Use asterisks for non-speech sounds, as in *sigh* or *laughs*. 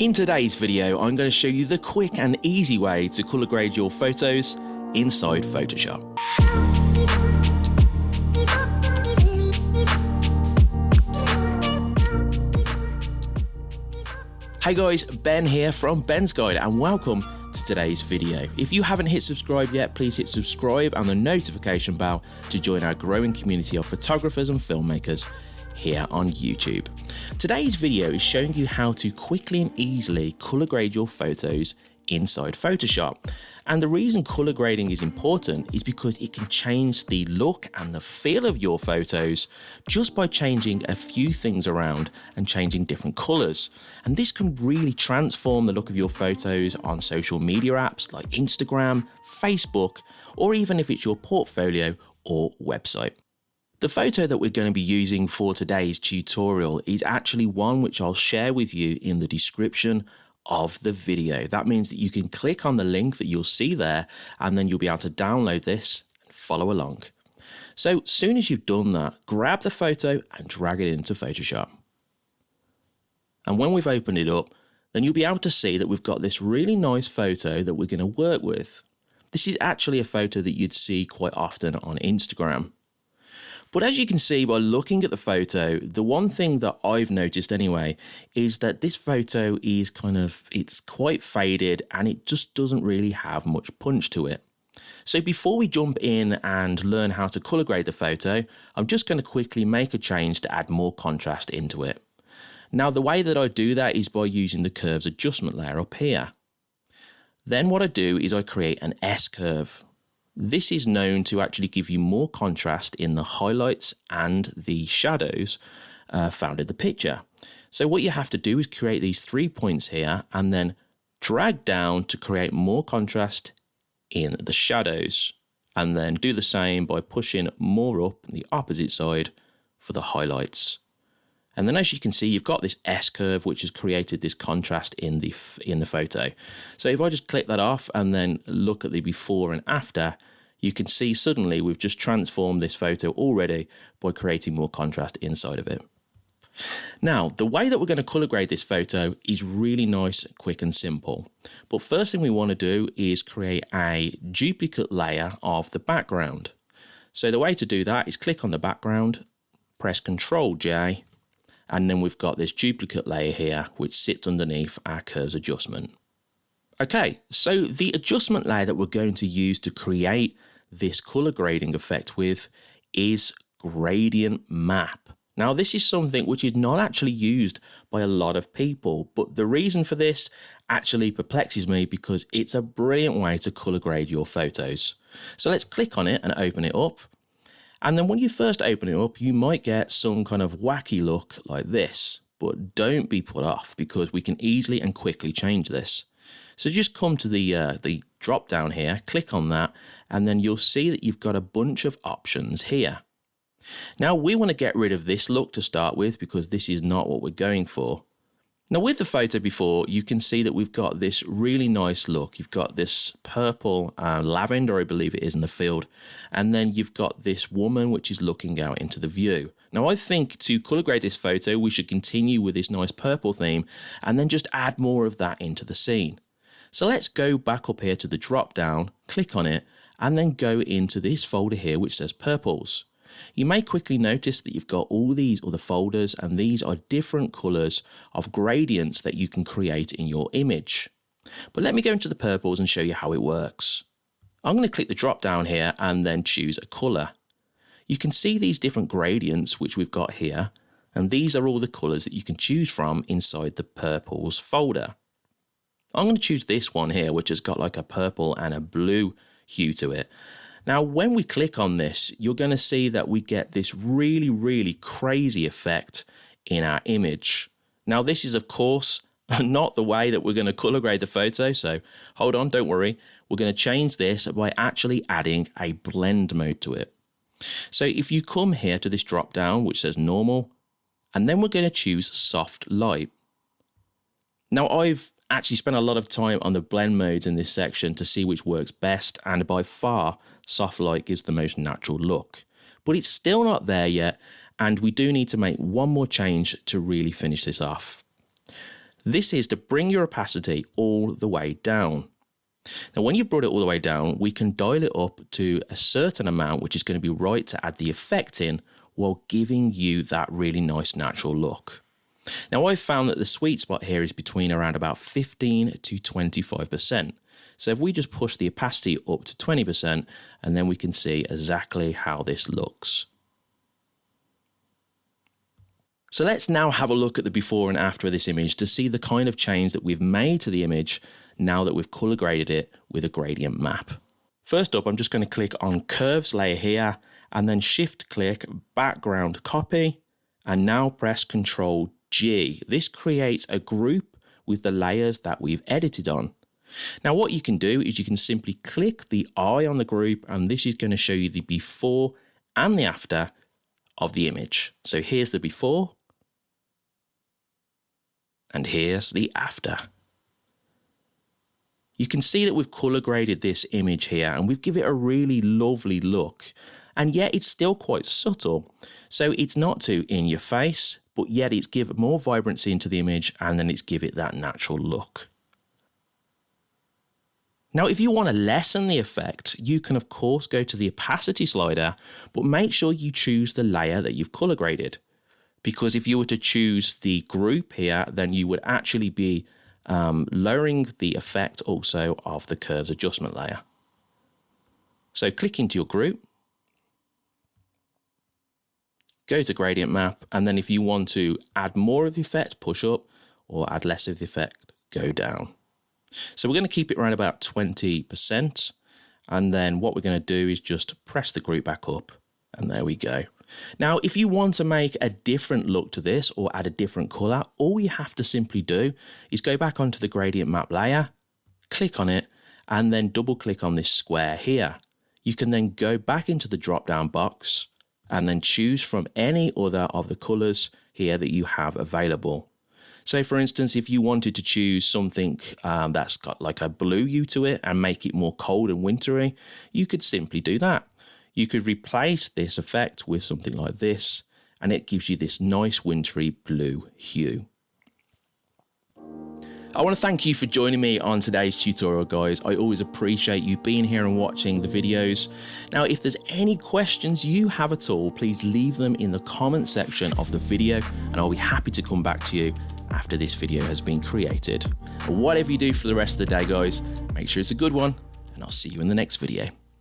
In today's video, I'm going to show you the quick and easy way to color grade your photos inside Photoshop. Hey guys, Ben here from Ben's Guide and welcome to today's video. If you haven't hit subscribe yet, please hit subscribe and the notification bell to join our growing community of photographers and filmmakers here on YouTube. Today's video is showing you how to quickly and easily color grade your photos inside Photoshop. And the reason color grading is important is because it can change the look and the feel of your photos just by changing a few things around and changing different colors. And this can really transform the look of your photos on social media apps like Instagram, Facebook, or even if it's your portfolio or website. The photo that we're going to be using for today's tutorial is actually one which I'll share with you in the description of the video. That means that you can click on the link that you'll see there and then you'll be able to download this and follow along. So as soon as you've done that, grab the photo and drag it into Photoshop. And when we've opened it up, then you'll be able to see that we've got this really nice photo that we're going to work with. This is actually a photo that you'd see quite often on Instagram. But as you can see by looking at the photo, the one thing that I've noticed anyway is that this photo is kind of, it's quite faded and it just doesn't really have much punch to it. So before we jump in and learn how to color grade the photo, I'm just going to quickly make a change to add more contrast into it. Now the way that I do that is by using the curves adjustment layer up here. Then what I do is I create an S curve. This is known to actually give you more contrast in the highlights and the shadows uh, found in the picture. So what you have to do is create these three points here and then drag down to create more contrast in the shadows and then do the same by pushing more up the opposite side for the highlights. And then as you can see, you've got this S curve, which has created this contrast in the, in the photo. So if I just click that off and then look at the before and after, you can see suddenly we've just transformed this photo already by creating more contrast inside of it. Now, the way that we're going to color grade this photo is really nice, quick and simple. But first thing we want to do is create a duplicate layer of the background. So the way to do that is click on the background, press Ctrl J, and then we've got this duplicate layer here which sits underneath our curves adjustment. Okay, so the adjustment layer that we're going to use to create this color grading effect with is gradient map. Now this is something which is not actually used by a lot of people, but the reason for this actually perplexes me because it's a brilliant way to color grade your photos. So let's click on it and open it up. And then when you first open it up, you might get some kind of wacky look like this, but don't be put off because we can easily and quickly change this. So just come to the, uh, the drop down here, click on that, and then you'll see that you've got a bunch of options here. Now we want to get rid of this look to start with because this is not what we're going for. Now with the photo before, you can see that we've got this really nice look. You've got this purple uh, lavender, I believe it is in the field. And then you've got this woman which is looking out into the view. Now I think to color grade this photo, we should continue with this nice purple theme and then just add more of that into the scene. So let's go back up here to the drop down, click on it, and then go into this folder here which says purples. You may quickly notice that you've got all these other folders and these are different colours of gradients that you can create in your image. But let me go into the purples and show you how it works. I'm going to click the drop down here and then choose a colour. You can see these different gradients which we've got here and these are all the colours that you can choose from inside the purples folder. I'm going to choose this one here which has got like a purple and a blue hue to it now, when we click on this, you're going to see that we get this really, really crazy effect in our image. Now, this is, of course, *laughs* not the way that we're going to color grade the photo. So hold on, don't worry. We're going to change this by actually adding a blend mode to it. So if you come here to this drop down, which says normal, and then we're going to choose soft light. Now I've actually spent a lot of time on the blend modes in this section to see which works best and by far soft light gives the most natural look. But it's still not there yet and we do need to make one more change to really finish this off. This is to bring your opacity all the way down. Now, when you've brought it all the way down, we can dial it up to a certain amount, which is going to be right to add the effect in while giving you that really nice natural look. Now, I've found that the sweet spot here is between around about 15 to 25%. So if we just push the opacity up to 20%, and then we can see exactly how this looks. So let's now have a look at the before and after of this image to see the kind of change that we've made to the image now that we've color graded it with a gradient map. First up, I'm just going to click on curves layer here and then shift click background copy and now press control G. This creates a group with the layers that we've edited on. Now what you can do is you can simply click the eye on the group and this is going to show you the before and the after of the image. So here's the before and here's the after. You can see that we've color graded this image here and we've given it a really lovely look and yet it's still quite subtle. So it's not too in your face, but yet it's give more vibrancy into the image and then it's give it that natural look. Now, if you want to lessen the effect, you can of course go to the opacity slider, but make sure you choose the layer that you've color graded. Because if you were to choose the group here, then you would actually be um, lowering the effect also of the curves adjustment layer. So click into your group, go to gradient map, and then if you want to add more of the effect, push up, or add less of the effect, go down. So we're going to keep it around about 20%. And then what we're going to do is just press the group back up and there we go. Now, if you want to make a different look to this or add a different color, all you have to simply do is go back onto the gradient map layer, click on it, and then double click on this square here. You can then go back into the drop down box and then choose from any other of the colors here that you have available. So for instance, if you wanted to choose something um, that's got like a blue hue to it and make it more cold and wintry, you could simply do that. You could replace this effect with something like this, and it gives you this nice wintry blue hue. I want to thank you for joining me on today's tutorial guys. I always appreciate you being here and watching the videos. Now if there's any questions you have at all, please leave them in the comment section of the video and I'll be happy to come back to you after this video has been created. But whatever you do for the rest of the day guys, make sure it's a good one and I'll see you in the next video.